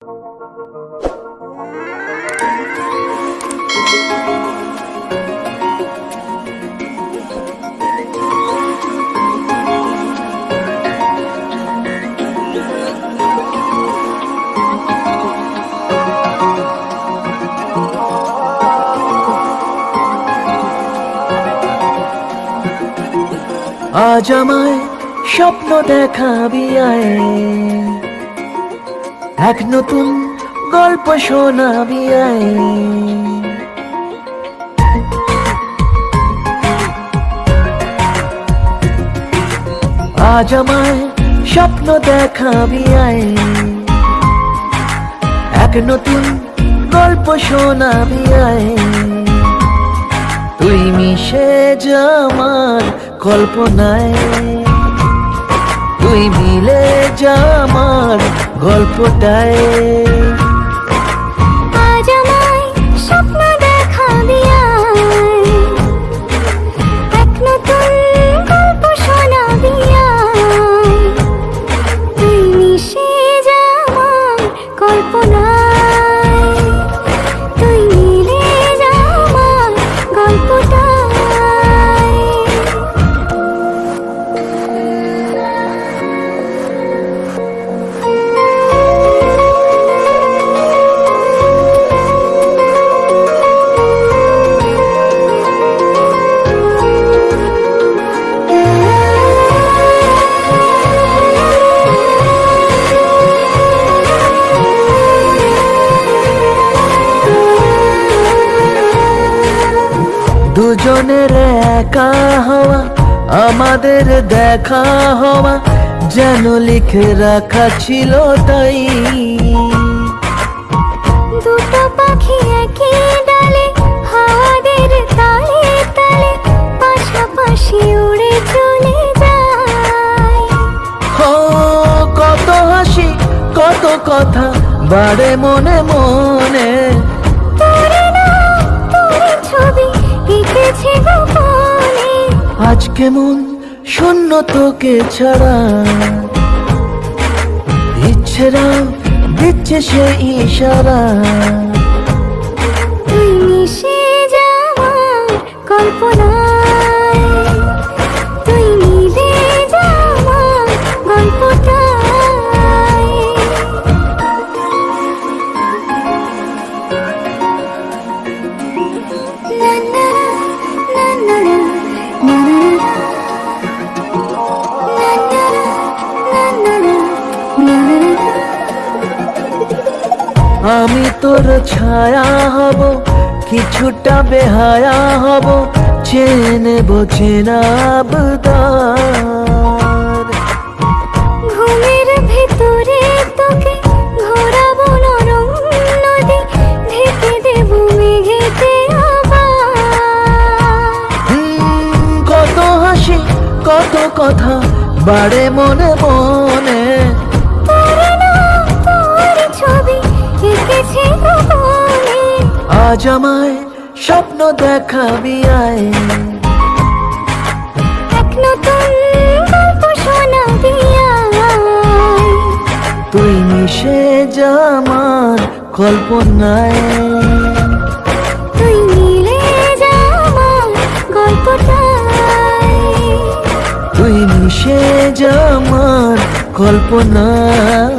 আজ আমায় স্বপ্ন দেখাবি আয়। এক নতুন গল্প শোনাবি আজ আমায় স্বপ্ন দেখাবি এক নতুন গল্প শোনাবি তুই মিশে যা আমার কল্পনায়। তুই মিলে যা আমার গল্পটায়। দুজনের একা হওয়া আমাদের দেখা হওয়া যেন লিখে রাখা ছিল তাই। দুটো পাখি একই ডালে হাওয়াদের তালে তালে পাশাপাশি উড়ে চলে যায়। ও কত হাসি কত কথা বাড়ে মনে মনে। তোরে এঁকেছে গোপনে। আজ কেমন শূন্য তোকে ছাড়া। ইচ্ছেরা দিচ্ছে সে ইশারা। আমি তোর ছায়া হব কিছুটা বেহায়া হব চেনে বোঝেনাবদার ঘুমের ভেতরে তোকে ঘোরাবো নরম নদী ঢেকে দেবো মেঘেতে কত হাসি কত কথা বাড়ে মনে মনে। আজ আমায় স্বপ্ন দেখাবি আয়। এক নতুন গল্প শোনাবি তুই মিশে যা আমার কল্পনায়। তুই মিলে যা আমার গল্পটায়। তুই মিশে যা আমার কল্পনায়।